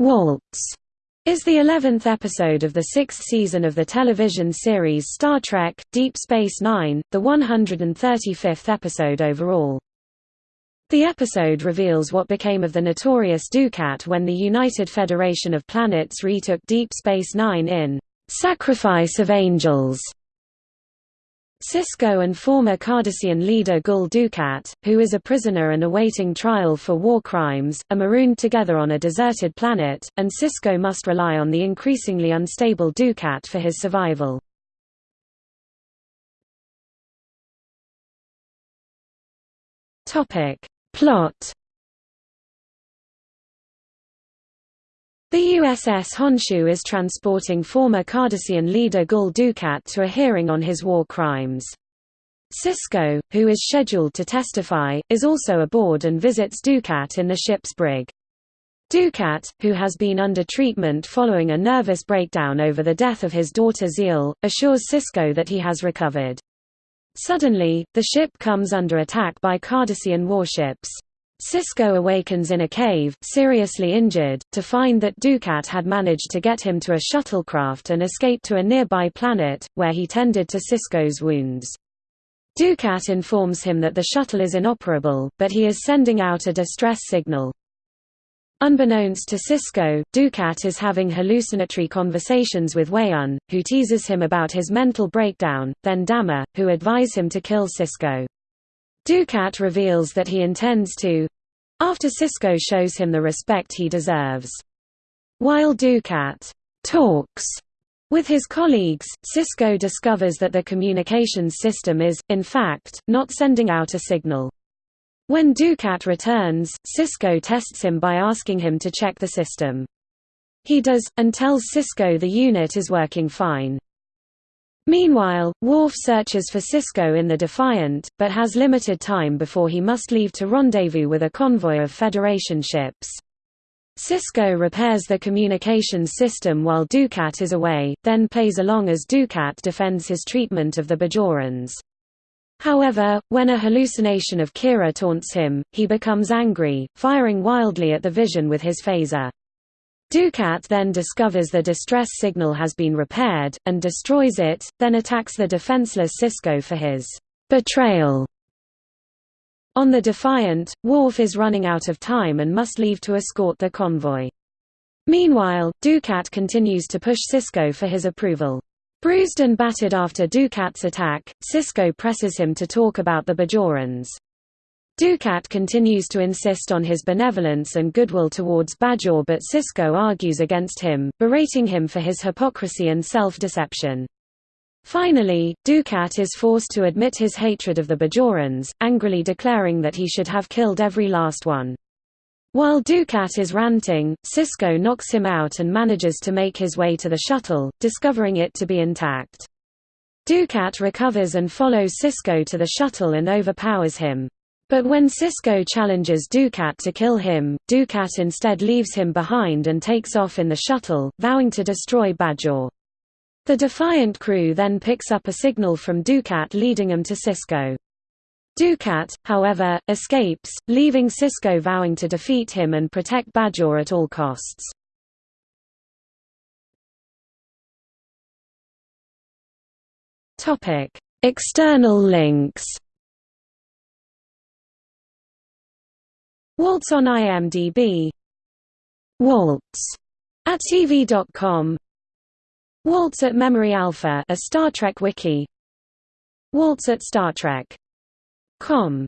Waltz is the eleventh episode of the sixth season of the television series Star Trek, Deep Space Nine, the 135th episode overall. The episode reveals what became of the notorious Dukat when the United Federation of Planets retook Deep Space Nine in "'Sacrifice of Angels' Sisko and former Cardassian leader Gul Dukat, who is a prisoner and awaiting trial for war crimes, are marooned together on a deserted planet, and Sisko must rely on the increasingly unstable Dukat for his survival. Plot The USS Honshu is transporting former Cardassian leader Gul Dukat to a hearing on his war crimes. Sisko, who is scheduled to testify, is also aboard and visits Dukat in the ship's brig. Dukat, who has been under treatment following a nervous breakdown over the death of his daughter Ziyal, assures Sisko that he has recovered. Suddenly, the ship comes under attack by Cardassian warships. Sisko awakens in a cave, seriously injured, to find that Dukat had managed to get him to a shuttlecraft and escape to a nearby planet, where he tended to Sisko's wounds. Dukat informs him that the shuttle is inoperable, but he is sending out a distress signal. Unbeknownst to Sisko, Dukat is having hallucinatory conversations with Weyoun, who teases him about his mental breakdown, then Damar, who advise him to kill Sisko. Dukat reveals that he intends to—after Sisko shows him the respect he deserves. While Dukat talks with his colleagues, Sisko discovers that the communications system is, in fact, not sending out a signal. When Dukat returns, Sisko tests him by asking him to check the system. He does, and tells Sisko the unit is working fine. Meanwhile, Worf searches for Sisko in the Defiant, but has limited time before he must leave to rendezvous with a convoy of Federation ships. Sisko repairs the communications system while Dukat is away, then plays along as Dukat defends his treatment of the Bajorans. However, when a hallucination of Kira taunts him, he becomes angry, firing wildly at the vision with his phaser. Dukat then discovers the distress signal has been repaired, and destroys it, then attacks the defenseless Sisko for his betrayal. On the Defiant, Worf is running out of time and must leave to escort the convoy. Meanwhile, Dukat continues to push Sisko for his approval. Bruised and battered after Dukat's attack, Sisko presses him to talk about the Bajorans. Dukat continues to insist on his benevolence and goodwill towards Bajor but Sisko argues against him, berating him for his hypocrisy and self-deception. Finally, Dukat is forced to admit his hatred of the Bajorans, angrily declaring that he should have killed every last one. While Dukat is ranting, Sisko knocks him out and manages to make his way to the shuttle, discovering it to be intact. Dukat recovers and follows Sisko to the shuttle and overpowers him. But when Sisko challenges Dukat to kill him, Dukat instead leaves him behind and takes off in the shuttle, vowing to destroy Bajor. The Defiant crew then picks up a signal from Dukat leading them to Sisko. Dukat, however, escapes, leaving Sisko vowing to defeat him and protect Bajor at all costs. External links Waltz on IMDb Waltz at TV.com Waltz at Memory Alpha a Star Trek wiki. Waltz at Star Trek.com